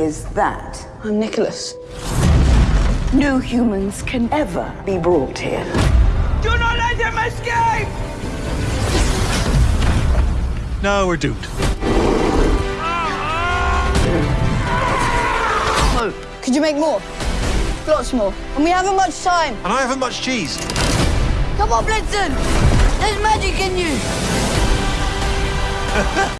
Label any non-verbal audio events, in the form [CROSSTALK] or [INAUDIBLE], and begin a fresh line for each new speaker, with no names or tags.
is that?
I'm Nicholas.
No humans can ever be brought here.
Do not let him escape!
No, we're doomed.
Could you make more? Lots more. And we haven't much time.
And I haven't much cheese.
Come on, Blitzen! There's magic in you! [LAUGHS]